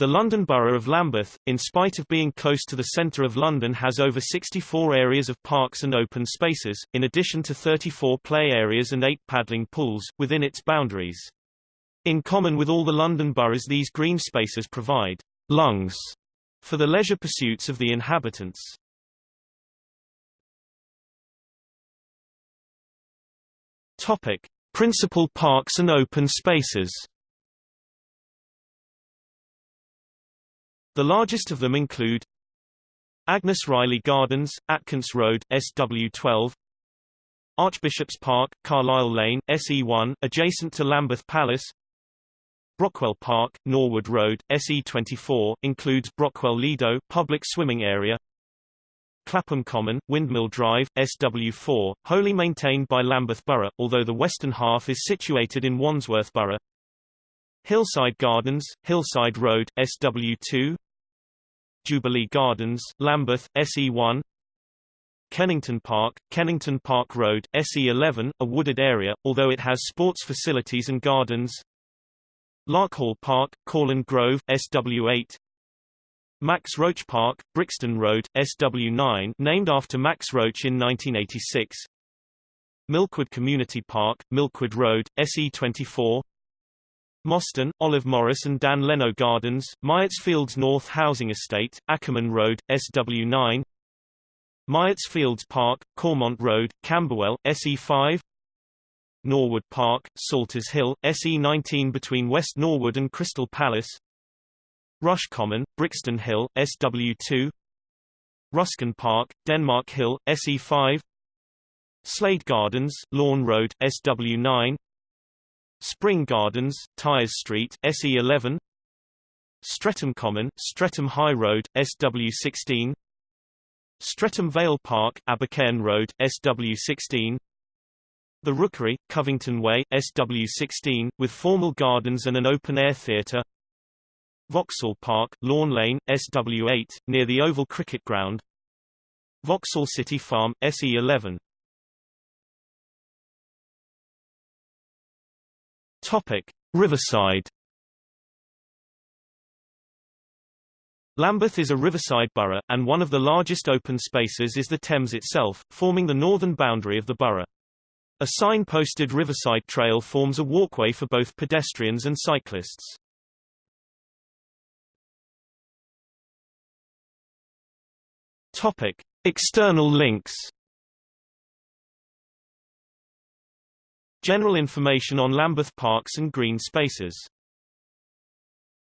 The London Borough of Lambeth, in spite of being close to the centre of London has over 64 areas of parks and open spaces, in addition to 34 play areas and 8 paddling pools, within its boundaries. In common with all the London boroughs these green spaces provide lungs for the leisure pursuits of the inhabitants. Topic. Principal parks and open spaces The largest of them include Agnes Riley Gardens, Atkins Road, SW12 Archbishop's Park, Carlisle Lane, SE1, adjacent to Lambeth Palace Brockwell Park, Norwood Road, SE24, includes Brockwell Lido public swimming area Clapham Common, Windmill Drive, SW4, wholly maintained by Lambeth Borough, although the western half is situated in Wandsworth Borough Hillside Gardens, Hillside Road, SW2 Jubilee Gardens, Lambeth, SE1 Kennington Park, Kennington Park Road, SE11, a wooded area, although it has sports facilities and gardens. Larkhall Park, Courland Grove, SW8 Max Roach Park, Brixton Road, SW9 named after Max Roach in 1986 Milkwood Community Park, Milkwood Road, SE24 Mostyn, Olive Morris and Dan Leno Gardens, Myatt's Fields North Housing Estate, Ackerman Road, SW9 Myatt's Fields Park, Cormont Road, Camberwell, SE5 Norwood Park, Salters Hill, SE19 between West Norwood and Crystal Palace Rush Common, Brixton Hill, SW2 Ruskin Park, Denmark Hill, SE5 Slade Gardens, Lorn Road, SW9 Spring Gardens, Tyers Street, SE11 Streatham Common, Streatham High Road, SW16 Streatham Vale Park, Abercairn Road, SW16 The Rookery, Covington Way, SW16, with formal gardens and an open-air theatre. Vauxhall Park, Lawn Lane, SW8, near the Oval Cricket Ground. Vauxhall City Farm, SE11 Topic: Riverside. Lambeth is a riverside borough, and one of the largest open spaces is the Thames itself, forming the northern boundary of the borough. A sign-posted riverside trail forms a walkway for both pedestrians and cyclists. Topic: External links General information on Lambeth parks and green spaces